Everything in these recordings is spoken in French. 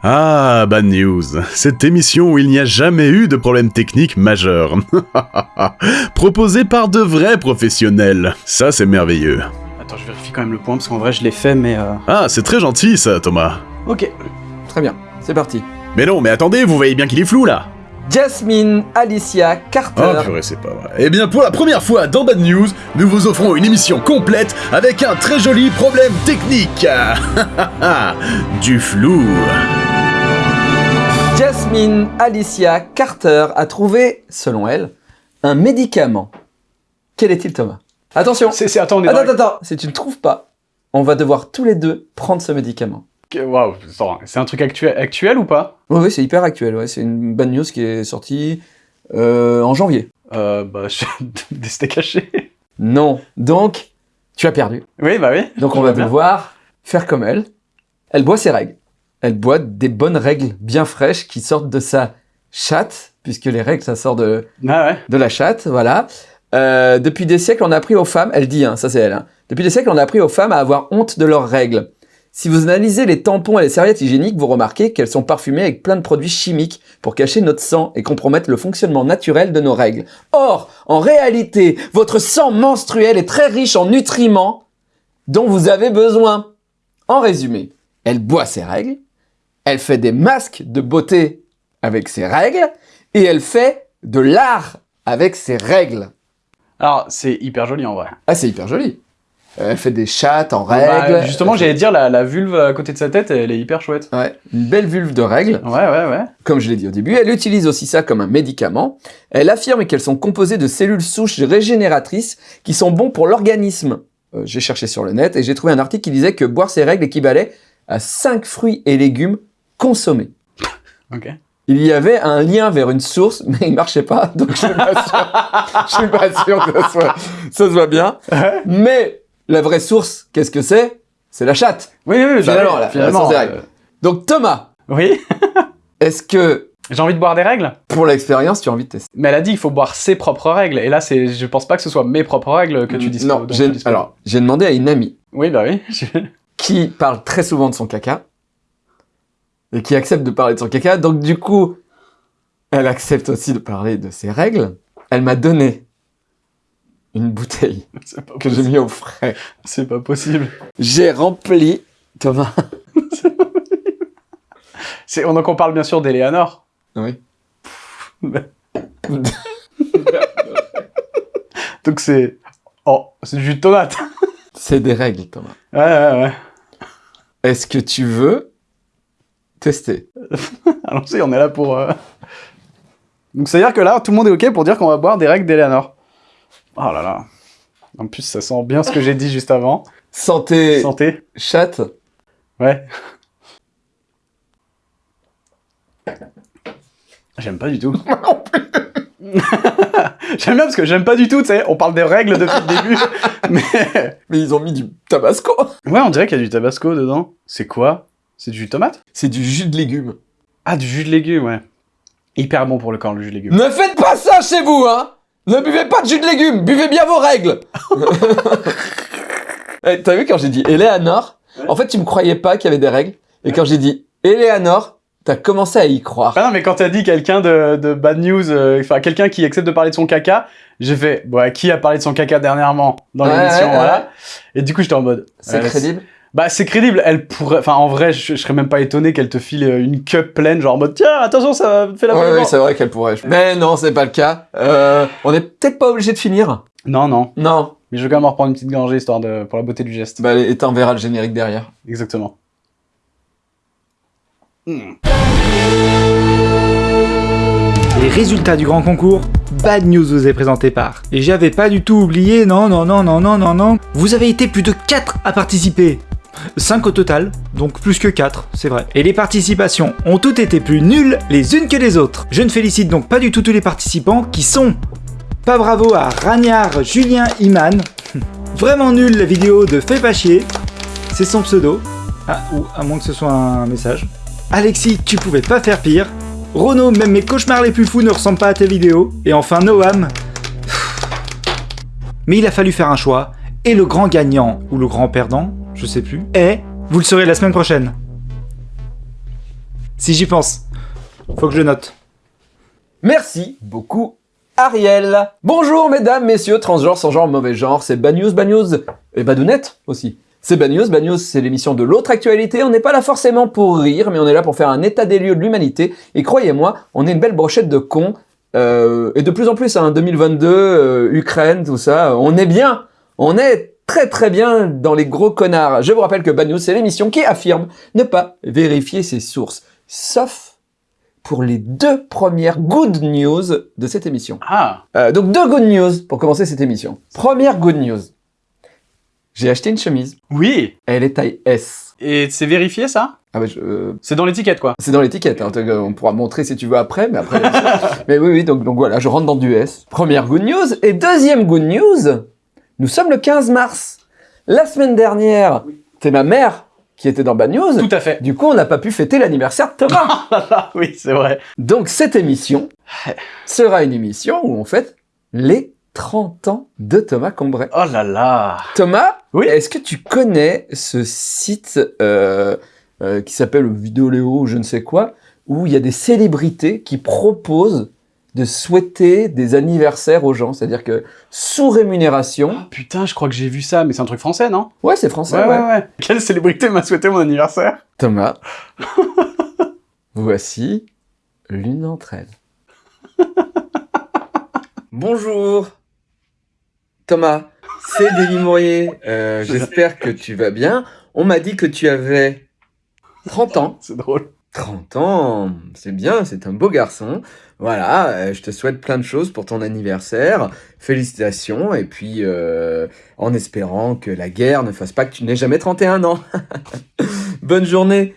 Ah, Bad News, cette émission où il n'y a jamais eu de problème technique majeur. Proposée par de vrais professionnels. Ça, c'est merveilleux. Attends, je vérifie quand même le point, parce qu'en vrai, je l'ai fait, mais... Euh... Ah, c'est très gentil, ça, Thomas. Ok, très bien, c'est parti. Mais non, mais attendez, vous voyez bien qu'il est flou, là Jasmine Alicia Carter. Oh purée, c'est pas vrai. Eh bien, pour la première fois dans Bad News, nous vous offrons une émission complète avec un très joli problème technique. du flou. Jasmine Alicia Carter a trouvé, selon elle, un médicament. Quel est-il, Thomas? Attention C'est, c'est, attends, on est Attends, dans attends, attends Si tu ne trouves pas, on va devoir tous les deux prendre ce médicament. Waouh, c'est un truc actuel, actuel ou pas? Oui, c'est hyper actuel, ouais. c'est une bad news qui est sortie euh, en janvier. Euh, bah, je... des steaks hachés. Non, donc, tu as perdu. Oui, bah oui. Donc on va devoir faire comme elle. Elle boit ses règles. Elle boit des bonnes règles bien fraîches qui sortent de sa chatte, puisque les règles, ça sort de, Ah ouais. de la chatte, voilà. Euh, depuis des siècles, on a appris aux femmes, elle dit, hein, ça c'est elle, hein. depuis des siècles, on a appris aux femmes à avoir honte de leurs règles. Si vous analysez les tampons et les serviettes hygiéniques, vous remarquez qu'elles sont parfumées avec plein de produits chimiques pour cacher notre sang et compromettre le fonctionnement naturel de nos règles. Or, en réalité, votre sang menstruel est très riche en nutriments dont vous avez besoin. En résumé, elle boit ses règles, elle fait des masques de beauté avec ses règles, et elle fait de l'art avec ses règles. Alors, c'est hyper joli en vrai. Ah, c'est hyper joli. Elle fait des chattes en Bah, règles. justement, Elle fait- j'allais dire, la, la vulve à côté de sa tête, elle est hyper chouette. Ouais, une belle vulve de règles. Ouais, ouais, ouais. Comme je l'ai dit au début, elle utilise aussi ça comme un médicament. Elle affirme qu'elles sont composées de cellules souches régénératrices qui sont bons pour l'organisme. Euh, j'ai cherché sur le net et j'ai trouvé un article qui disait que boire ces règles équivalait à 5 fruits et légumes consommés. Ok. Il y avait un lien vers une source, mais il marchait pas, donc je suis pas sûr, je suis pas sûr que ça soit, ça soit bien. Mais la vraie source, qu'est-ce que c'est? C'est la chatte. Oui, oui, oui. Finalement, oui, la- finalement. la source des règles. euh, Donc Thomas, Oui. est-ce que J'ai envie de boire des règles? pour l'expérience, tu as envie de tester? Mais elle a dit qu'il faut boire ses propres règles. Et là, c'est, je pense pas que ce soit mes propres règles que tu dis. Non, j'ai- alors j'ai demandé à une amie Oui, bah oui. qui parle très souvent de son caca et qui accepte de parler de son caca. Donc du coup, elle accepte aussi de parler de ses règles. Elle m'a donné une bouteille que j'ai mis au frais. C'est pas possible. J'ai rempli, Thomas. C'est, donc on parle bien sûr d'Eleanor. Oui. Donc c'est. Oh, c'est du jus de tomate. C'est des règles, Thomas. Ouais, ouais, ouais. Est-ce que tu veux tester Allons-y, on est là pour. euh, Donc c'est-à-dire que là, tout le monde est ok pour dire qu'on va boire des règles d'Eleanor. Oh là là. En plus, ça sent bien ce que j'ai dit juste avant. Santé, Santé. chatte. Ouais. J'aime pas du tout. j'aime bien parce que j'aime pas du tout, tu sais. On parle des règles depuis le début. Mais. Mais ils ont mis du tabasco. Ouais, on dirait qu'il y a du tabasco dedans. C'est quoi? C'est du jus de tomate C'est du jus de légumes. Ah, du jus de légumes, ouais. Hyper bon pour le corps, le jus de légumes. Ne faites pas ça chez vous, hein Ne buvez pas de jus de légumes, buvez bien vos règles Eh, T'as vu quand j'ai dit Eleanor En fait, tu me croyais pas qu'il y avait des règles. Et quand j'ai dit Eleanor, t'as commencé à y croire. Ah non, mais quand t'as dit quelqu'un de, de bad news, euh, enfin quelqu'un qui accepte de parler de son caca, j'ai fait, bon, qui a parlé de son caca dernièrement dans Ouais, l'émission, ouais, voilà. Et du coup, j'étais en mode. C'est euh, crédible Bah, c'est crédible. Elle pourrait, enfin, en vrai, je, je serais même pas étonné qu'elle te file euh, une cup pleine, genre en mode, tiens, attention, ça fait la Ouais, oui, c'est vrai qu'elle pourrait. Mais non, c'est pas le cas. Euh, on est peut-être pas obligé de finir. Non, non. Non. Mais je vais quand même en reprendre une petite gorgée histoire de, pour la beauté du geste. Bah, et t'enverras le générique derrière. Exactement. Hmm. Les résultats du grand concours, Bad News vous est présenté par. Et j'avais pas du tout oublié, non, non, non, non, non, non, non. Vous avez été plus de 4 à participer. 5 au total, donc plus que 4, c'est vrai. Et les participations ont toutes été plus nulles les unes que les autres. Je ne félicite donc pas du tout tous les participants qui sont... Pas bravo à Ragnard Julien Iman. Vraiment nul la vidéo de Fais pas chier. C'est son pseudo. Ah, ou à moins que ce soit un message. Alexis, tu pouvais pas faire pire. Renaud, même mes cauchemars les plus fous ne ressemblent pas à tes vidéos. Et enfin Noam. Mais il a fallu faire un choix. Et le grand gagnant, ou le grand perdant, je sais plus, est... Vous le saurez la semaine prochaine. Si j'y pense. Faut que je le note. Merci beaucoup, Ariel. Bonjour, mesdames, messieurs, transgenres, sans genre, mauvais genre, c'est Bad News, Bad News, et Badounette aussi. C'est Bad News, Bad News, c'est l'émission de l'autre actualité. On n'est pas là forcément pour rire, mais on est là pour faire un état des lieux de l'humanité. Et croyez-moi, on est une belle brochette de cons. Euh, et de plus en plus, hein, 2022, euh, Ukraine, tout ça, on est bien. On est très très bien dans les gros connards. Je vous rappelle que Bad News, c'est l'émission qui affirme ne pas vérifier ses sources. Sauf pour les deux premières good news de cette émission. Ah, Euh, donc deux good news pour commencer cette émission. Première good news. J'ai acheté une chemise. oui. Elle est taille S. Et c'est vérifié ça? Ah bah, je- euh, C'est dans l'étiquette quoi. c'est dans l'étiquette. hein. On pourra montrer si tu veux après, mais après. mais oui, oui. Donc, donc voilà, je rentre dans du S. Première good news et deuxième good news. Nous sommes le 15 mars. La semaine dernière, c'est ma mère qui était dans Bad News. Tout à fait. Du coup, on n'a pas pu fêter l'anniversaire de Thomas. Ah oui, c'est vrai. Donc cette émission sera une émission où on fête les 30 ans de Thomas Combray. Oh là là. Thomas, Oui. est-ce que tu connais ce site euh, euh, qui s'appelle Vidéoléo ou je ne sais quoi, où il y a des célébrités qui proposent de souhaiter des anniversaires aux gens, c'est-à-dire que sous rémunération. Oh, putain, je crois que j'ai vu ça, mais c'est un truc français, non? Ouais, c'est français. ouais, ouais. ouais, ouais. Quelle célébrité m'a souhaité mon anniversaire? Thomas, voici l'une d'entre elles. Bonjour. Thomas, c'est Denis Mourier. Euh, J'espère que tu vas bien. On m'a dit que tu avais 30 ans. C'est drôle. 30 ans, c'est bien, c'est un beau garçon. Voilà, euh, je te souhaite plein de choses pour ton anniversaire. Félicitations, et puis euh, en espérant que la guerre ne fasse pas que tu n'aies jamais 31 ans. Bonne journée,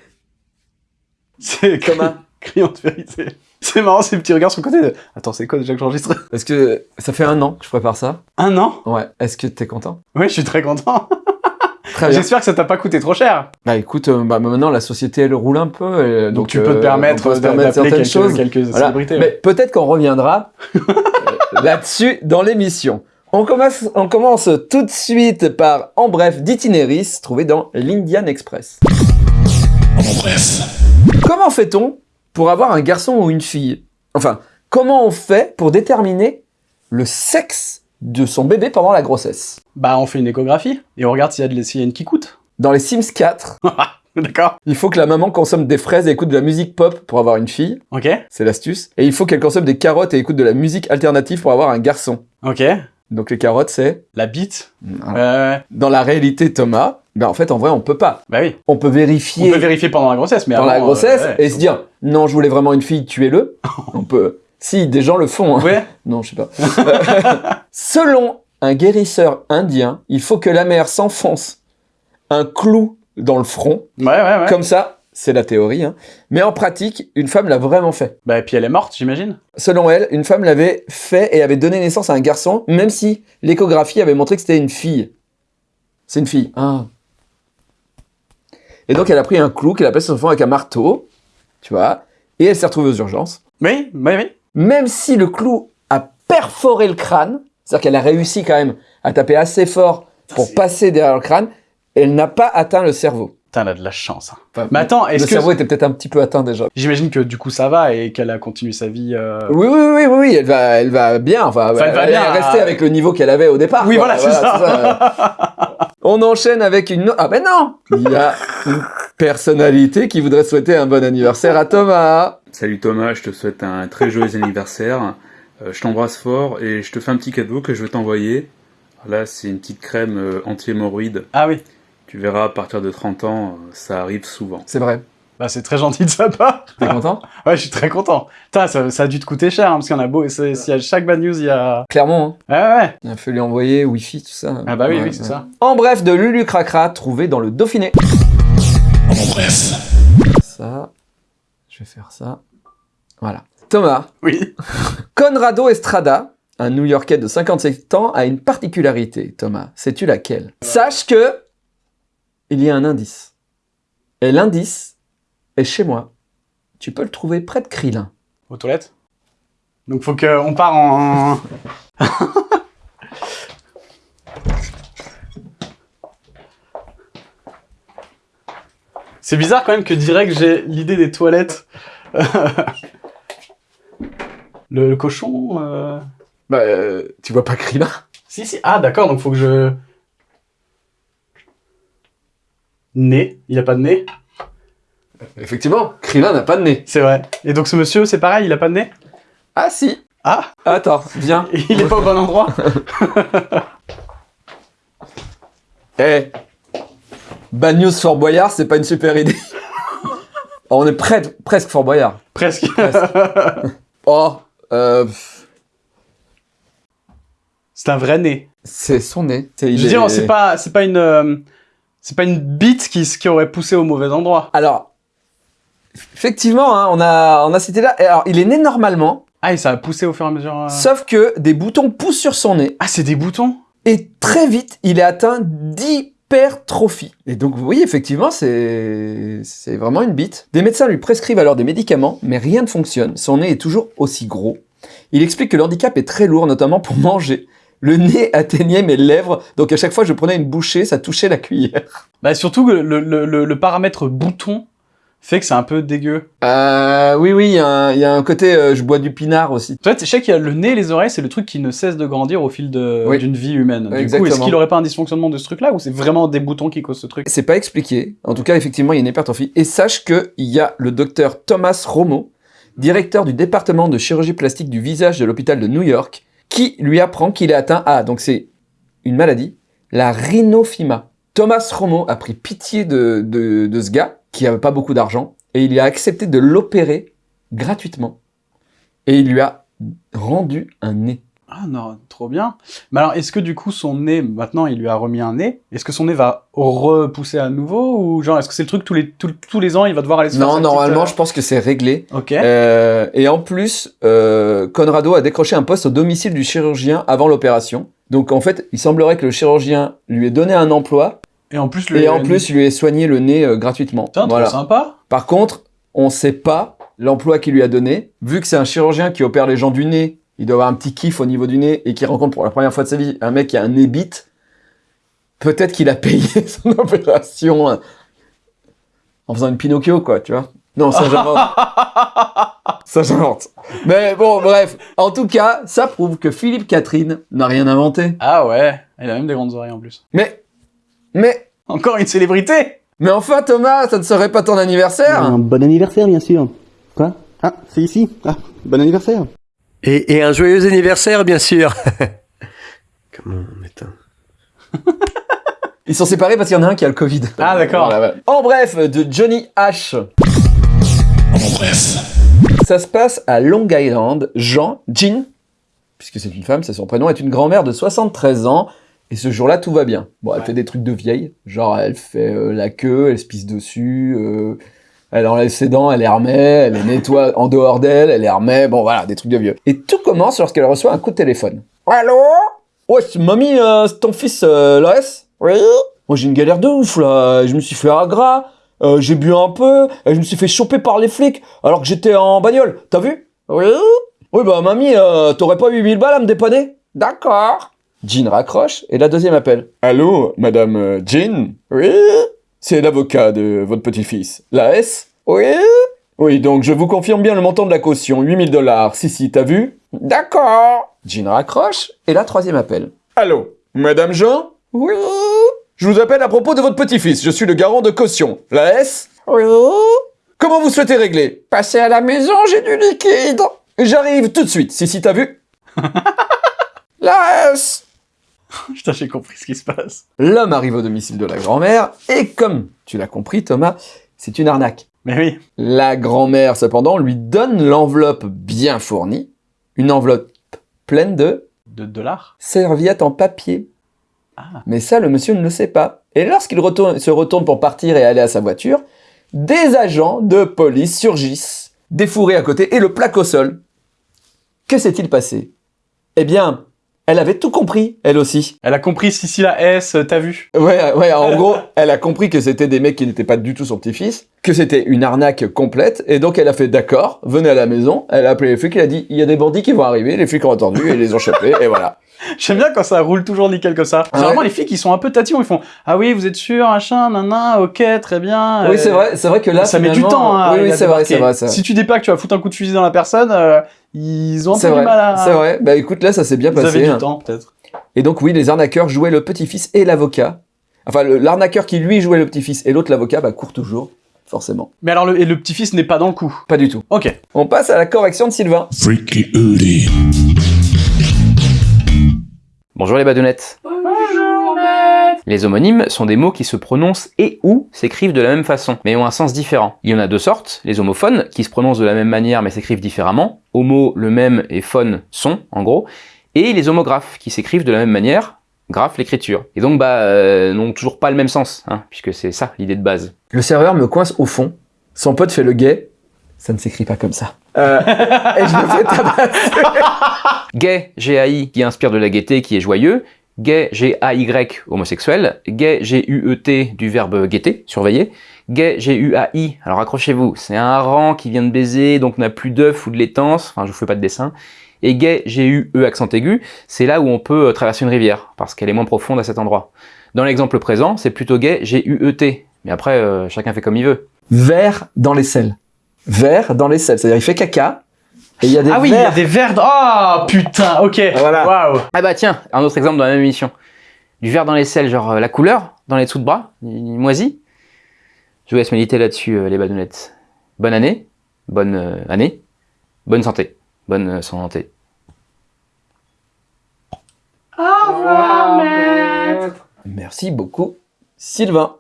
C'est Thomas. criant de vérité. C'est marrant ces petits regards sur le côté de... Attends, c'est quoi déjà que j'enregistre? Est-ce que ça fait un an que je prépare ça Un an? Ouais. Est-ce que t'es content? Oui, je suis très content. Très bien. J'espère que ça t'a pas coûté trop cher. Bah écoute, euh, bah, maintenant la société elle roule un peu, euh, donc, Donc, tu peux euh, te permettre, d'a- permettre d'appeler certaines quelques, choses. quelques Voilà. célébrités. Mais ouais. peut-être qu'on reviendra euh, là-dessus dans l'émission. On commence, on commence tout de suite par En bref d'Itinéris, trouvé dans l'Indian Express. Comment fait-on pour avoir un garçon ou une fille? Enfin, comment on fait pour déterminer le sexe de son bébé pendant la grossesse Bah, on fait une échographie et on regarde s'il y a, de, y a une qui coûte. Dans les Sims 4, D'accord. il faut que la maman consomme des fraises et écoute de la musique pop pour avoir une fille. Ok. C'est l'astuce. Et il faut qu'elle consomme des carottes et écoute de la musique alternative pour avoir un garçon. Ok. Donc les carottes, c'est... La bite. Dans la réalité, Thomas, ben en fait, en vrai, on peut pas. Bah oui. On peut vérifier On peut vérifier pendant la grossesse, mais pendant avant, la grossesse euh, ouais. et se dire, non, je voulais vraiment une fille, tuez-le. on peut... Si, des gens le font. hein. Ouais. Non, je sais pas. Euh, Selon un guérisseur indien, il faut que la mère s'enfonce un clou dans le front. Ouais, ouais, ouais. Comme ça, c'est la théorie. hein. Mais en pratique, une femme l'a vraiment fait. Bah, et puis elle est morte, j'imagine. Selon elle, une femme l'avait fait et avait donné naissance à un garçon, même si l'échographie avait montré que c'était une fille. C'est une fille. Ah. Et donc elle a pris un clou qu'elle a placé sur son front avec un marteau, tu vois, et elle s'est retrouvée aux urgences. Oui, oui, oui. Même si le clou a perforé le crâne, c'est-à-dire qu'elle a réussi quand même à taper assez fort pour passer derrière le crâne, elle n'a pas atteint le cerveau. Putain, elle a de la chance. hein. Enfin, Mais attends, le est-ce que... cerveau était peut-être un petit peu atteint déjà. J'imagine que du coup ça va et qu'elle a continué sa vie... euh, Oui, oui, oui, oui, oui, elle va, elle va bien. Enfin, Enfin, elle va elle bien, est restée ah. avec le niveau qu'elle avait au départ. Oui, quoi. voilà, c'est ça. On enchaîne avec une. Ah ben non Il y a une personnalité qui voudrait souhaiter un bon anniversaire à Thomas. Salut Thomas, je te souhaite un très joyeux anniversaire. Euh, je t'embrasse fort et je te fais un petit cadeau que je vais t'envoyer. Là, c'est une petite crème euh, anti-hémorroïde. Ah oui. Tu verras, à partir de 30 ans, euh, ça arrive souvent. C'est vrai. Bah, c'est très gentil de sa part. T'es content? Ouais, je suis très content. Putain, ça, ça a dû te coûter cher, hein, parce qu'il y en a beau. chaque bad news, il y a... Clairement. Hein. Ouais, ouais, ouais. Il a fallu envoyer Wi-Fi, tout ça. Ah bah oui, Ouais, oui, c'est ouais. ça. En bref, de Lulu Cracra, trouvé dans le Dauphiné. Ça. Je vais faire ça. Voilà. Thomas. Oui. Conrado Estrada, un New-Yorkais de 57 ans, a une particularité, Thomas. Sais-tu laquelle? Sache que il y a un indice. Et l'indice est chez moi. Tu peux le trouver près de Krillin. Aux toilettes? Donc faut qu'on part en... C'est bizarre quand même que direct j'ai l'idée des toilettes. le, le cochon. euh, Bah, euh, tu vois pas Krillin? Si, si. Ah, d'accord, donc faut que je. Nez. Il a pas de nez. Effectivement, Krillin n'a pas de nez. C'est vrai. Et donc ce monsieur, c'est pareil, il a pas de nez Ah si Ah Attends, viens. Il est pas au bon endroit Eh Bad news Fort Boyard, c'est pas une super idée. On est près, presque Fort Boyard. Presque. Oh, euh, c'est un vrai nez. c'est son nez. Je veux dire, c'est pas, c'est pas une. euh, C'est pas une bite qui, qui aurait poussé au mauvais endroit. Alors, effectivement, hein, on a, on a cité là. Alors, il est né normalement, Ah, et ça a poussé au fur et à mesure. euh. sauf que des boutons poussent sur son nez. Ah, c'est des boutons? Et très vite, il est atteint d'hypertrophie. Et donc, vous voyez, effectivement, c'est c'est vraiment une bite. Des médecins lui prescrivent alors des médicaments, mais rien ne fonctionne. Son nez est toujours aussi gros. Il explique que le handicap est très lourd, notamment pour manger. Le nez atteignait mes lèvres, donc à chaque fois que je prenais une bouchée, ça touchait la cuillère. Bah, surtout que le, le, le, le paramètre bouton fait que c'est un peu dégueu. Euh, oui, oui, il y, a un- il y a un côté euh, je bois du pinard aussi. En fait, je sais qu'il y a le nez et les oreilles, c'est le truc qui ne cesse de grandir au fil de- Oui. d'une vie humaine. Du coup, Exactement. est-ce qu'il aurait pas un dysfonctionnement de ce truc-là ou c'est vraiment des boutons qui causent ce truc? C'est pas expliqué. En tout cas, effectivement, il y a une hypertrophie. Et sache que il y a le docteur Thomas Romo, directeur du département de chirurgie plastique du visage de l'hôpital de New York, qui lui apprend qu'il est atteint à, donc c'est une maladie, la rhinophyma. Thomas Romo a pris pitié de, de, de ce gars, qui avait pas beaucoup d'argent, et il a accepté de l'opérer gratuitement. Et il lui a rendu un nez. Ah non, trop bien. Mais alors, est-ce que du coup, son nez, maintenant, il lui a remis un nez Est-ce que son nez va repousser à nouveau Ou genre, est-ce que c'est le truc, tous les, tous, tous les ans, il va devoir aller se faire Non, normalement, euh, je pense que c'est réglé. Ok. Euh, et en plus, euh, Conrado a décroché un poste au domicile du chirurgien avant l'opération. Donc en fait, il semblerait que le chirurgien lui ait donné un emploi Et en plus, le... et en plus il lui ait soigné le nez euh, gratuitement. Putain, trop voilà. sympa. Par contre, on sait pas l'emploi qu'il lui a donné. Vu que c'est un chirurgien qui opère les gens du nez, il doit avoir un petit kiff au niveau du nez et qui rencontre pour la première fois de sa vie un mec qui a un nez bite. Peut-être qu'il a payé son opération euh, en faisant une Pinocchio, quoi, tu vois. Non, ça j'invente. ça j'invente. Mais bon, bref. En tout cas, ça prouve que Philippe Catherine n'a rien inventé. Ah ouais, il a même des grandes oreilles en plus. Mais, mais, Encore une célébrité mais enfin Thomas, ça ne serait pas ton anniversaire? Un bon anniversaire, bien sûr. Quoi? Ah, c'est ici? Ah, bon anniversaire. Et, et un joyeux anniversaire, bien sûr. Comment on éteint Ils sont séparés parce qu'il y en a un qui a le Covid. Ah, d'accord. Voilà, voilà. En bref, de Johnny H. En bref. Ça se passe à Long Island. Jean, Jean, puisque c'est une femme, c'est son prénom, est une grand-mère de 73 ans. Et ce jour-là, tout va bien. Bon, elle Ouais. fait des trucs de vieille. Genre, elle fait euh, la queue, elle se pisse dessus, euh, elle enlève ses dents, elle les remet, elle les nettoie en dehors d'elle, elle les remet. Bon, voilà, des trucs de vieux. Et tout commence lorsqu'elle reçoit un coup de téléphone. Allô? Ouais, c'est mamie, euh, c'est ton fils, Loès? Oui Moi, j'ai une galère de ouf, là. Je me suis fait euh, j'ai bu un peu, et je me suis fait choper par les flics, alors que j'étais en bagnole. T'as vu? Oui Oui, bah, mamie, t'aurais pas 8000 balles à me dépanner? D'accord. Jean raccroche, et la deuxième appelle. Allô, madame euh, Jean? Oui? C'est l'avocat de votre petit-fils. La S? Oui? Oui, donc je vous confirme bien le montant de la caution, 8000 dollars. Si, si, t'as vu? D'accord. Jean raccroche, et la troisième appelle. Allô, madame Jean? Oui? Je vous appelle à propos de votre petit-fils. Je suis le garant de caution. La S? Oui? Comment vous souhaitez régler? Passez à la maison, j'ai du liquide. J'arrive tout de suite. Si, si, t'as vu? La S Putain, j'ai compris ce qui se passe. L'homme arrive au domicile de la grand-mère, et comme tu l'as compris, Thomas, c'est une arnaque. Mais oui. La grand-mère, cependant, lui donne l'enveloppe bien fournie, une enveloppe pleine de De dollars serviettes en papier. Ah. Mais ça, le monsieur ne le sait pas. Et lorsqu'il retourne- se retourne pour partir et aller à sa voiture, des agents de police surgissent, défourés à côté, et le plaquent au sol. Que s'est-il passé? Eh bien, elle avait tout compris, elle aussi. Elle a compris si si la S, euh, t'as vu? Ouais, ouais, en gros, elle a compris que c'était des mecs qui n'étaient pas du tout son petit-fils, que c'était une arnaque complète, et donc elle a fait d'accord, venez à la maison, elle a appelé les flics, elle a dit, il y a des bandits qui vont arriver, les flics ont entendu, et ils les ont chopés, et voilà. J'aime bien quand ça roule toujours nickel comme ça. Généralement, ouais. les filles qui sont un peu tatillons, ils font Ah oui, vous êtes sûr, machin, nana, ok, très bien. Oui, euh, c'est vrai, c'est vrai que là, ça met du temps. Hein, oui, oui, c'est vrai, c'est vrai, c'est vrai. Si tu dis pas que tu vas foutre un coup de fusil dans la personne, euh, ils ont un C'est peu vrai, du mal à. c'est vrai. Bah écoute, là, ça s'est bien Vous passé. avez du hein. temps, peut-être. Et donc oui, les arnaqueurs jouaient le petit-fils et l'avocat. Enfin, l'arnaqueur qui lui jouait le petit-fils et l'autre l'avocat, bah court toujours, forcément. Mais alors, le, et le petit-fils n'est pas dans le coup. Pas du tout. Ok. On passe à la correction de Sylvain. Freaky. Bonjour les badounettes. Bonjour Les homonymes sont des mots qui se prononcent et ou s'écrivent de la même façon, mais ont un sens différent. Il y en a deux sortes, les homophones, qui se prononcent de la même manière mais s'écrivent différemment, homo le même et phone son, en gros, et les homographes, qui s'écrivent de la même manière, graphe l'écriture. Et donc bah euh, n'ont toujours pas le même sens, hein, puisque c'est ça l'idée de base. Le serveur me coince au fond. Son pote fait le gay. Ça ne s'écrit pas comme ça. Euh, et je me fais tabasser. Gay, G-A-I, qui inspire de la gaieté, qui est joyeux. Gay, G-A-Y, homosexuel. Gay, G-U-E-T, du verbe guetter, surveiller. Gay, G-U-A-I, alors accrochez-vous, c'est un rang qui vient de baiser, donc n'a plus d'œuf ou de laitance, enfin je vous fais pas de dessin. Et gay, G-U-E, accent aigu, c'est là où on peut euh, traverser une rivière, parce qu'elle est moins profonde à cet endroit. Dans l'exemple présent, c'est plutôt gay, G-U-E-T, mais après, euh, chacun fait comme il veut. Vert dans les selles. Vert dans les selles. C'est-à-dire, il fait caca. Et il y a des ah oui, il y a des verres. Ah putain, ok. Voilà. Waouh. Ah bah tiens, un autre exemple dans la même émission. Du vert dans les selles, genre euh, la couleur, dans les dessous de bras, il moisi. Je vous laisse méditer là-dessus, euh, les badounettes. Bonne année, bonne euh, année, bonne santé, bonne euh, santé. Merci beaucoup, Sylvain.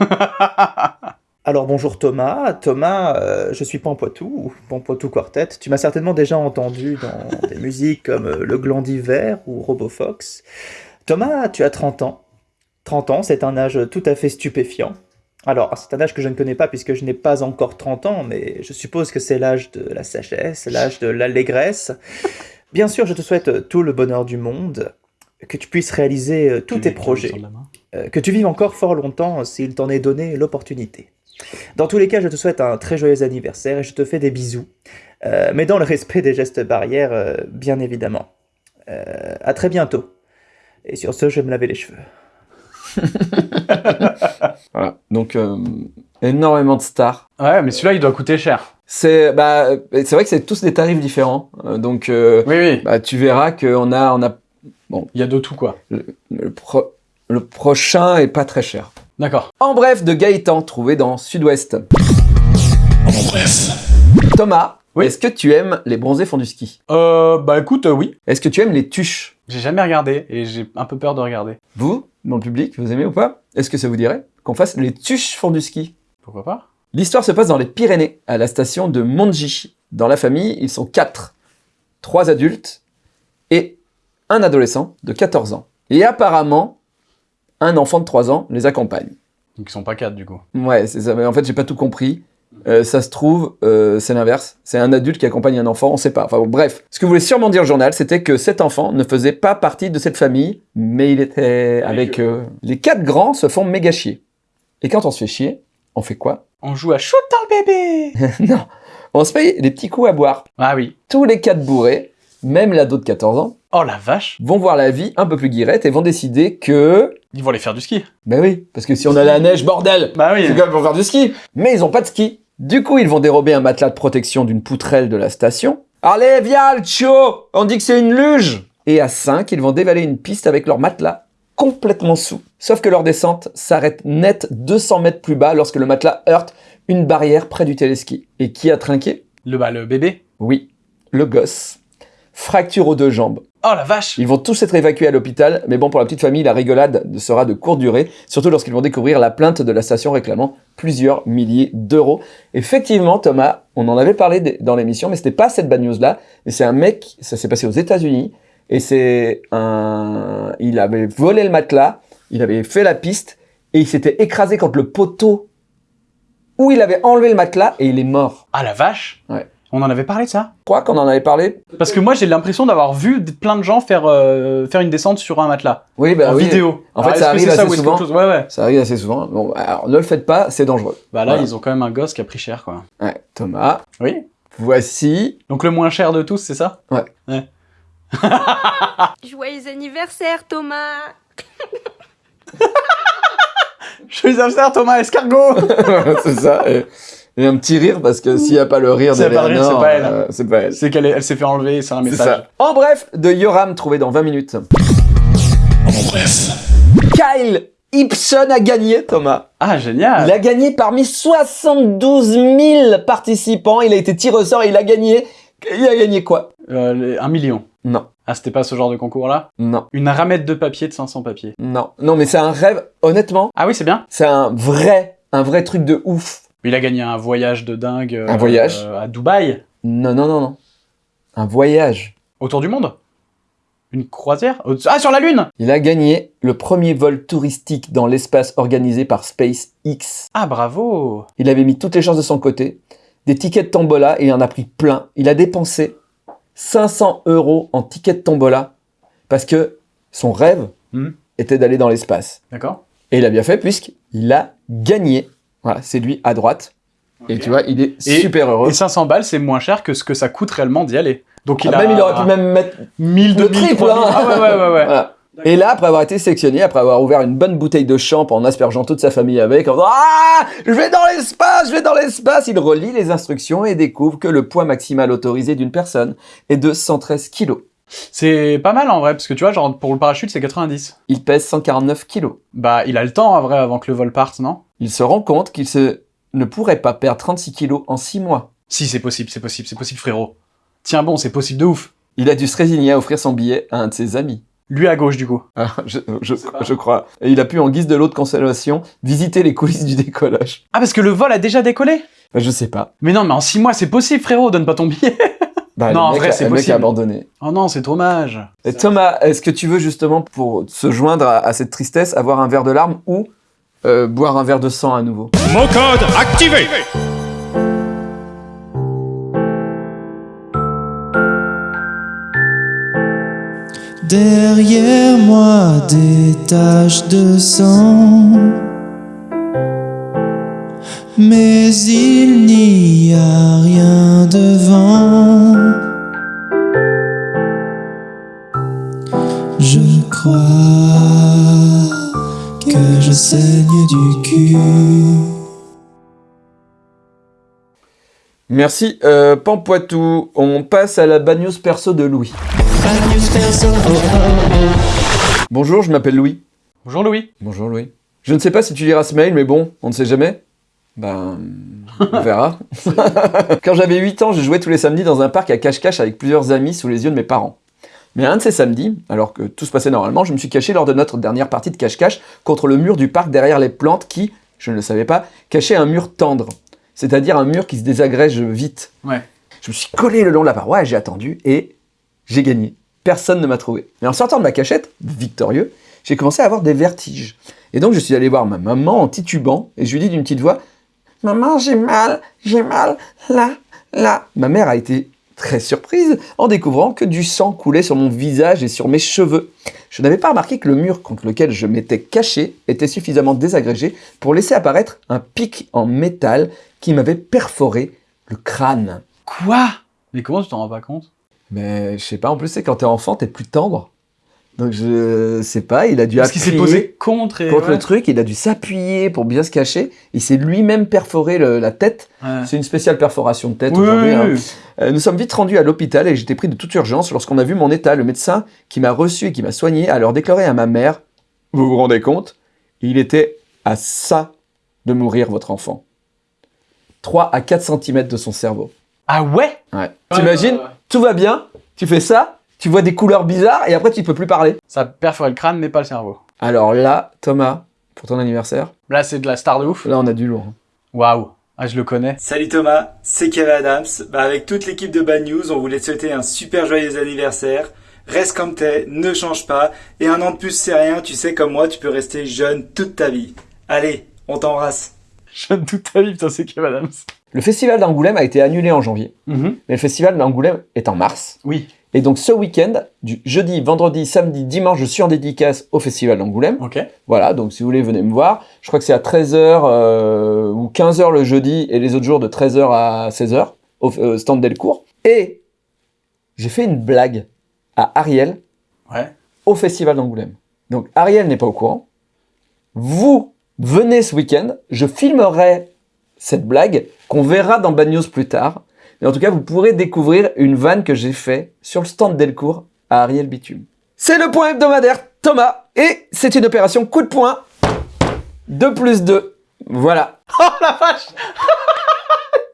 Alors bonjour Thomas, Thomas, euh, je suis Pampoitou, Pampoitou Quartet. Tu m'as certainement déjà entendu dans des musiques comme euh, Le Gland d'hiver ou Robofox. Thomas, tu as 30 ans. 30 ans, c'est un âge tout à fait stupéfiant. Alors, c'est un âge que je ne connais pas puisque je n'ai pas encore 30 ans, mais je suppose que c'est l'âge de la sagesse, l'âge de l'allégresse. Bien sûr, je te souhaite tout le bonheur du monde, que tu puisses réaliser euh, tous tes projets. Que tu vives encore fort longtemps s'il t'en est donné l'opportunité. Dans tous les cas, je te souhaite un très joyeux anniversaire et je te fais des bisous, Euh, mais dans le respect des gestes barrières, euh, bien évidemment. Euh, à très bientôt. Et sur ce, je vais me laver les cheveux. Voilà. Donc, euh, énormément de stars. Ouais, mais celui-là, il doit coûter cher. C'est bah, c'est vrai que c'est tous des tarifs différents. Euh, donc, euh, Oui, oui. bah, tu verras qu'on a, on a Il y a de tout, quoi. le, pro- le prochain est pas très cher. D'accord. En bref, de Gaëtan, trouvé dans Sud-Ouest. En bref. Thomas, Oui. est-ce que tu aimes les bronzés font du ski? Euh, bah écoute, euh, oui. Est-ce que tu aimes les tuches? J'ai jamais regardé et j'ai un peu peur de regarder. Vous, dans le public, vous aimez ou pas? Est-ce que ça vous dirait qu'on fasse les tuches font du ski? Pourquoi pas? L'histoire se passe dans les Pyrénées, à la station de Monji. Dans la famille, ils sont quatre. Trois adultes et un adolescent de 14 ans. Et apparemment, un enfant de 3 ans les accompagne. Donc ils sont pas quatre, du coup. Ouais, c'est ça. Mais en fait, j'ai pas tout compris. Euh, ça se trouve, euh, c'est l'inverse. C'est un adulte qui accompagne un enfant, on sait pas. Enfin bon, bref. Ce que voulait sûrement dire le journal, c'était que cet enfant ne faisait pas partie de cette famille, mais il était avec eux. Les quatre grands se font méga chier. Et quand on se fait chier, on fait quoi? On joue à shoot dans le bébé Non, on se paye des petits coups à boire. Ah oui. Tous les quatre bourrés, même l'ado de 14 ans, Oh la vache vont voir la vie un peu plus guirette et vont décider que... Ils vont aller faire du ski. Ben oui, parce que si on a la neige, bordel Bah oui. C'est même pour faire du ski. Mais ils ont pas de ski. Du coup, ils vont dérober un matelas de protection d'une poutrelle de la station. Allez, viens, le On dit que c'est une luge Et à 5, ils vont dévaler une piste avec leur matelas complètement sous. Sauf que leur descente s'arrête net 200 mètres plus bas lorsque le matelas heurte une barrière près du téléski. Et qui a trinqué? Le, bah, le bébé. Oui, le gosse. Fracture aux deux jambes. Oh la vache Ils vont tous être évacués à l'hôpital, mais bon, pour la petite famille, la rigolade sera de courte durée, surtout lorsqu'ils vont découvrir la plainte de la station réclamant plusieurs milliers d'euros. Effectivement, Thomas, on en avait parlé dans l'émission, mais c'était pas cette bad news-là, mais c'est un mec, ça s'est passé aux États-Unis, et c'est un. Il avait volé le matelas, il avait fait la piste, et il s'était écrasé contre le poteau où il avait enlevé le matelas, et il est mort. Ah la vache Ouais. On en avait parlé de ça Je crois qu'on en avait parlé. Parce que moi j'ai l'impression d'avoir vu plein de gens faire, euh, faire une descente sur un matelas. Oui, bah en oui. vidéo. En fait, Alors, ça arrive est-ce souvent. qu'autre chose? Ouais, ouais. Ça arrive assez souvent. Bon, alors ne le faites pas, c'est dangereux. Bah là, Voilà. ils ont quand même un gosse qui a pris cher, quoi. Ouais, Thomas, Oui. voici. Donc le moins cher de tous, c'est ça? Ouais. Ouais. Joyeux anniversaire, Thomas Joyeux anniversaire Thomas Escargot c'est ça. Et, et un petit rire parce que s'il n'y a pas le rire S'il y a pas le rire, d'Eleanor, c'est pas elle. euh, c'est pas elle. C'est qu'elle est- elle s'est fait enlever, c'est un message. ça. En bref, de Yoram trouvé dans 20 minutes. En bref. Kyle Ibsen a gagné, Thomas. Ah, génial Il a gagné parmi 72 000 participants. Il a été tiré au sort et il a gagné. Il a gagné quoi? Euh, les- Un million. Non, Ah, c'était pas ce genre de concours-là? Non, Une ramette de papier de 500 papiers. non. Non, mais c'est un rêve. Honnêtement, Ah oui, c'est bien. c'est un vrai, un vrai truc de ouf. Il a gagné un voyage de dingue. Un voyage euh, À Dubaï. Non, non, non, non. Un voyage. Autour du monde Une croisière Ah, sur la Lune Il a gagné le premier vol touristique dans l'espace organisé par SpaceX. Ah, bravo Il avait mis toutes les chances de son côté. Des tickets de tombola et il en a pris plein. Il a dépensé 500 euros en tickets de tombola parce que son rêve Hmm. était d'aller dans l'espace. D'accord. Et il a bien fait puisqu'il a gagné. Voilà, c'est lui à droite. Et tu vois, il est Et- super heureux. Et 500 balles, c'est moins cher que ce que ça coûte réellement d'y aller. Donc il Ah, a... Même il aurait pu même mettre 1000, le 2000, triple. 3000. hein. Ah ouais, ouais, ouais, ouais. Voilà. Et là, après avoir été sélectionné, après avoir ouvert une bonne bouteille de champ en aspergeant toute sa famille avec, en disant Ah Je vais dans l'espace, je vais dans l'espace Il relit les instructions et découvre que le poids maximal autorisé d'une personne est de 113 kilos. C'est pas mal en vrai, parce que tu vois, genre pour le parachute, c'est 90. Il pèse 149 kilos. Bah, il a le temps en vrai avant que le vol parte, non? Il se rend compte qu'il se... ne pourrait pas perdre 36 kilos en 6 mois. Si, c'est possible, c'est possible, c'est possible, frérot. Tiens bon, c'est possible de ouf. Il a dû se résigner à offrir son billet à un de ses amis. Lui à gauche, du coup. Ah, je, je- je crois. Et il a pu, en guise de lot de consolation, visiter les coulisses du décollage. Ah, parce que le vol a déjà décollé? Bah, je sais pas. Mais non, mais en 6 mois, c'est possible, frérot, donne pas ton billet. Bah, Non, en vrai, c'est le mec possible. a abandonné. oh non, c'est dommage. Et Thomas, est-ce que tu veux justement, pour se joindre à, à cette tristesse, avoir un verre de larmes ou euh, boire un verre de sang à nouveau. Mot code activé. Derrière moi des taches de sang. Mais il n'y a rien devant saigne du cul Merci, euh, Pampoitou. On passe à la bad news perso de Louis. Bonjour, je m'appelle Louis. Bonjour Louis. Bonjour Louis. Je ne sais pas si tu liras ce mail, mais bon, on ne sait jamais. Ben, on verra. Quand j'avais 8 ans, je jouais tous les samedis dans un parc à cache-cache avec plusieurs amis sous les yeux de mes parents. Mais un de ces samedis, alors que tout se passait normalement, je me suis caché lors de notre dernière partie de cache-cache contre le mur du parc derrière les plantes qui, je ne le savais pas, cachait un mur tendre. C'est-à-dire un mur qui se désagrège vite. Ouais. Je me suis collé le long de la paroi et j'ai attendu et j'ai gagné. Personne ne m'a trouvé. Mais en sortant de ma cachette, victorieux, j'ai commencé à avoir des vertiges. Et donc je suis allé voir ma maman en titubant et je lui dis d'une petite voix Maman, j'ai mal, j'ai mal, là, là. Ma mère a été très surprise en découvrant que du sang coulait sur mon visage et sur mes cheveux. Je n'avais pas remarqué que le mur contre lequel je m'étais caché était suffisamment désagrégé pour laisser apparaître un pic en métal qui m'avait perforé le crâne. Quoi? Mais comment tu t'en rends pas compte? Mais je sais pas, en plus, c'est quand t'es enfant, t'es plus tendre. Donc je sais pas, il a dû Parce qu'il s'est appuyer posé contre et... contre ouais. le truc, il a dû s'appuyer pour bien se cacher. Il s'est lui-même perforé le- la tête. Ouais. C'est une spéciale perforation de tête Oui, aujourd'hui. oui, hein. Euh, nous sommes vite rendus à l'hôpital et j'étais pris de toute urgence lorsqu'on a vu mon état. Le médecin qui m'a reçu et qui m'a soigné a alors déclaré à ma mère Vous vous rendez compte Il était à ça de mourir, votre enfant. 3 à 4 cm de son cerveau. Ah ouais? Ouais. T'imagines Tout va bien, tu fais ça, tu vois des couleurs bizarres et après tu peux plus parler. Ça a perforé le crâne, mais pas le cerveau. Alors là, Thomas, pour ton anniversaire, Là, c'est de la star de ouf. là on a du lourd. Waouh. Ah, je le connais. Salut Thomas, c'est Kevin Adams. Bah, avec toute l'équipe de Bad News, on voulait te souhaiter un super joyeux anniversaire. Reste comme t'es, ne change pas. Et un an de plus, c'est rien. Tu sais, comme moi, tu peux rester jeune toute ta vie. Allez, on t'embrasse. Jeune toute ta vie, putain, c'est Kevin Adams. Le festival d'Angoulême a été annulé en janvier, mais le festival d'Angoulême est en mars. Oui. Et donc ce week-end, du jeudi, vendredi, samedi, dimanche, je suis en dédicace au festival d'Angoulême. Ok. Voilà, donc si vous voulez, venez me voir. Je crois que c'est à 13h ou 15h le jeudi et les autres jours de 13h à 16h au euh, stand Delcourt. Et j'ai fait une blague à Ariel Ouais. au festival d'Angoulême. Donc Ariel n'est pas au courant. Vous venez ce week-end, je filmerai cette blague qu'on verra dans Bad News plus tard. Mais en tout cas, vous pourrez découvrir une vanne que j'ai fait sur le stand Delcourt à Ariel Bitume. C'est le point hebdomadaire Thomas et c'est une opération coup de poing 2 plus 2. Voilà. Oh la vache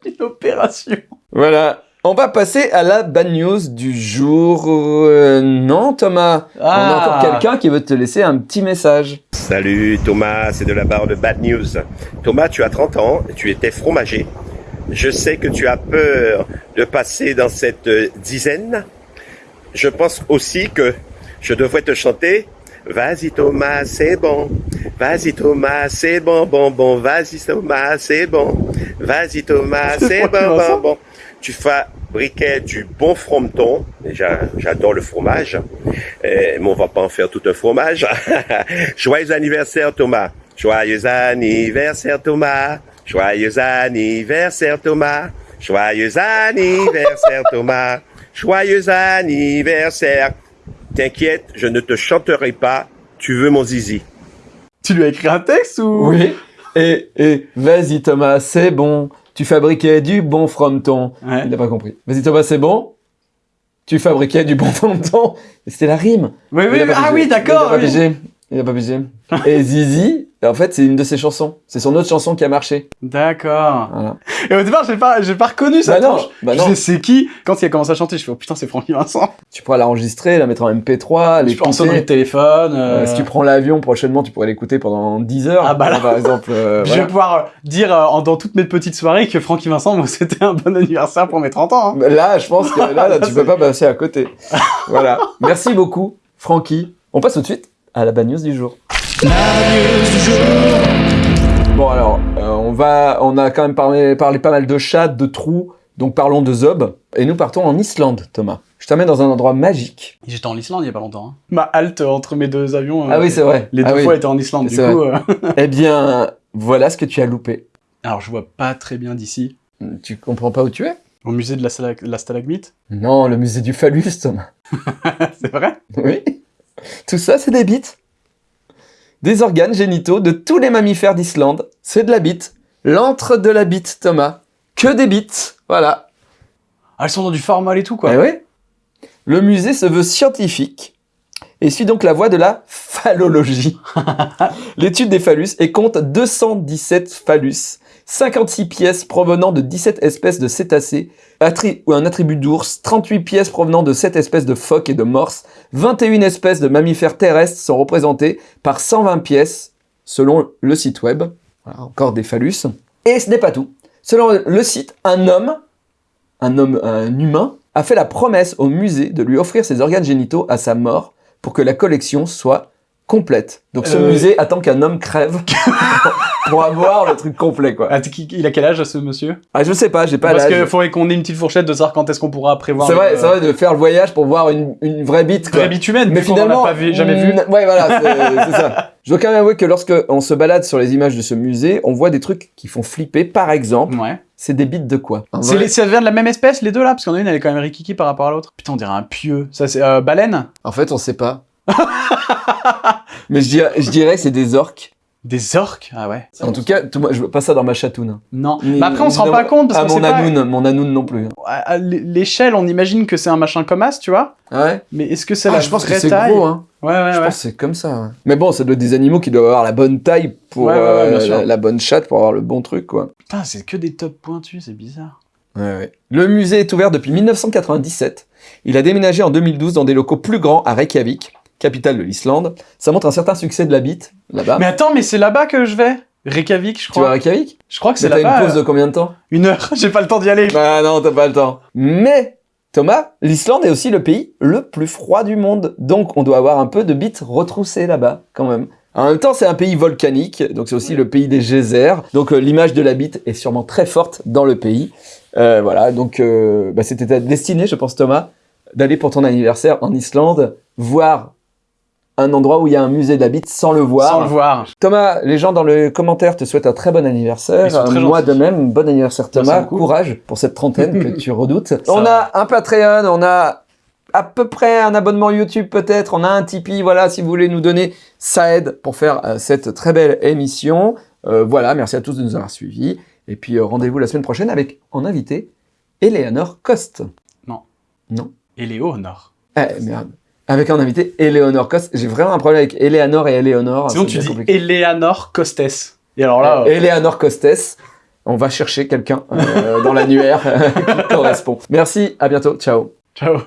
Une opération Voilà. On va passer à la bad news du jour. Euh, non, Thomas. On a Ah. encore quelqu'un qui veut te laisser un petit message. Salut Thomas, c'est de la barre de Bad News. Thomas, tu as 30 ans, tu étais fromager. Je sais que tu as peur de passer dans cette euh, dizaine. Je pense aussi que je devrais te chanter Vas-y Thomas, c'est bon. Vas-y Thomas, c'est bon, bon, bon. Vas-y Thomas, c'est bon. Vas-y Thomas, C'est bon, bon, bon. Tu fabriquais du bon frometon. J'adore le fromage. Euh, mais on va pas en faire tout un fromage. Joyeux anniversaire Thomas. Joyeux anniversaire Thomas. Joyeux anniversaire Thomas. Joyeux anniversaire Thomas. Joyeux anniversaire. T'inquiète, je ne te chanterai pas. Tu veux mon zizi. Tu lui as écrit un texte ou? Oui. Et, et vas-y Thomas, c'est bon. Tu fabriquais du bon frometon. Ouais. Il n'a pas compris. Vas-y Thomas, c'est bon. Tu fabriquais du bon frometon. Et C'était la rime. Oui, oui, ah oui, d'accord. Il a pas oui. pigé. Il a pas pigé. Et Zizi, en fait, c'est une de ses chansons. C'est son autre chanson qui a marché. D'accord. Voilà. Et au départ, j'ai pas, j'ai pas reconnu sa Bah non, tronche. bah je sais c'est qui? Quand il a commencé à chanter, je fais oh putain, c'est Francky Vincent. Tu pourras l'enregistrer, la mettre en MP3, Je peux en sonnerie de l'écouter. téléphone. euh, Euh, si tu prends l'avion prochainement, tu pourrais l'écouter pendant 10 heures. Ah bah là. Par exemple. euh, Je vais pouvoir dire euh, en- dans toutes mes petites soirées que Francky Vincent, moi, c'était un bon anniversaire pour mes 30 ans. hein. Là, je pense que là, là, tu peux pas passer à côté. Voilà. Merci beaucoup, Francky. On passe tout de suite à la bad news du jour. Bon alors, euh, on va, on a quand même parlé, parlé pas mal de chats, de trous, donc parlons de Zob. Et nous partons en Islande, Thomas. Je t'amène dans un endroit magique. J'étais en Islande il y a pas longtemps. hein. Ma halte entre mes deux avions. euh, Ah oui, c'est vrai. Les deux Ah oui. fois étaient en Islande. Du C'est coup, euh, Eh bien, voilà ce que tu as loupé. alors je vois pas très bien d'ici. Tu comprends pas où tu es? Au musée de la, la stalagmite? Non, le musée du phallus, Thomas. c'est vrai? Oui. Tout ça, c'est des bites. Des organes génitaux de tous les mammifères d'Islande. C'est de la bite. L'antre de la bite, Thomas. Que des bites. Voilà. Ah, elles sont dans du formol et tout quoi. Eh oui. Le musée se veut scientifique et suit donc la voie de la phallologie. L'étude des phallus et compte 217 phallus, 56 pièces provenant de 17 espèces de cétacés, un attribut d'ours, 38 pièces provenant de 7 espèces de phoques et de morses, 21 espèces de mammifères terrestres sont représentées par 120 pièces selon le site web. Encore des phallus. Et ce n'est pas tout. Selon le site, un homme un homme, un humain, a fait la promesse au musée de lui offrir ses organes génitaux à sa mort pour que la collection soit complète. Donc ce Euh. musée attend qu'un homme crève pour avoir le truc complet, quoi. Ah, il a quel âge ce monsieur? Ah, je sais pas, j'ai pas Parce l'âge. qu'il faudrait qu'on ait une petite fourchette de savoir quand est-ce qu'on pourra prévoir. C'est vrai, c'est vrai de faire le voyage pour voir une, une vraie bite, quoi. Vraie bite humaine, Mais vu qu'on en a finalement, pas vu- jamais vu. mm, Ouais, voilà, c'est ça. Je dois quand même avouer que lorsque on se balade sur les images de ce musée, on voit des trucs qui font flipper. Par exemple, Ouais. c'est des bites de quoi? Les, ça vient de la même espèce, les deux là? Parce qu'on a une, elle est quand même rikiki par rapport à l'autre. Putain, on dirait un pieu. Ça, c'est euh, baleine? En fait, on sait pas. Mais je dirais, je dirais que c'est des orques. Des orques? Ah ouais. En tout cas, moi, je veux pas ça dans ma chatoune. Non. Ni- Mais après, on se rend pas compte parce qu'on mon pas. anoun, mon anoun non plus. À- à l'échelle, on imagine que c'est un machin comme as, tu vois. Ouais. Mais est-ce que c'est Ah, la je pense que vraie taille? gros, hein. Ouais, ouais, Je ouais. pense que c'est comme ça. ouais. Mais bon, ça doit être des animaux qui doivent avoir la bonne taille pour Ouais, euh, la, la bonne chatte pour avoir le bon truc, quoi. Putain, c'est que des tops pointus, c'est bizarre. Ouais, ouais. Le musée est ouvert depuis 1997. Il a déménagé en 2012 dans des locaux plus grands à Reykjavik, capitale de l'Islande. Ça montre un certain succès de la bite, là-bas. Mais attends, mais c'est là-bas que je vais Reykjavik, je Tu vas à crois. Reykjavik? Je crois que c'est t'as là-bas. une pause de euh, combien de temps? Une heure, j'ai pas le temps d'y aller. Bah non, t'as pas le temps. Mais, Thomas, l'Islande est aussi le pays le plus froid du monde. Donc, on doit avoir un peu de bites retroussées là-bas, quand même. En même temps, c'est un pays volcanique, donc c'est aussi le pays des geysers. Donc, euh, l'image de la bite est sûrement très forte dans le pays. Euh, voilà, donc bah, c'était ta destinée, je pense, Thomas, d'aller pour ton anniversaire en Islande, voir un endroit où il y a un musée bite sans le voir. Sans le voir. Thomas, les gens dans le commentaire te souhaitent un très bon anniversaire. Très Moi gentils. de même, bon anniversaire Thomas. Courage pour cette trentaine que tu redoutes. Ça on va. a un Patreon, on a à peu près un abonnement YouTube peut-être. On a un Tipeee, voilà, si vous voulez nous donner, ça aide pour faire euh, cette très belle émission. Euh, voilà, merci à tous de nous avoir suivis. Et puis euh, rendez-vous la semaine prochaine avec en invité Eleanor Coste. Non. Non. Éléonore. Eh merde. Avec un invité Eleanor Coste. J'ai vraiment un problème avec Eleanor et Eleanor. Sinon, tu dis compliqué. Eleanor Costes. Et alors là, Euh, Eleanor Costes. On va chercher quelqu'un euh, dans l'annuaire qui correspond. Merci, à bientôt, ciao. ciao.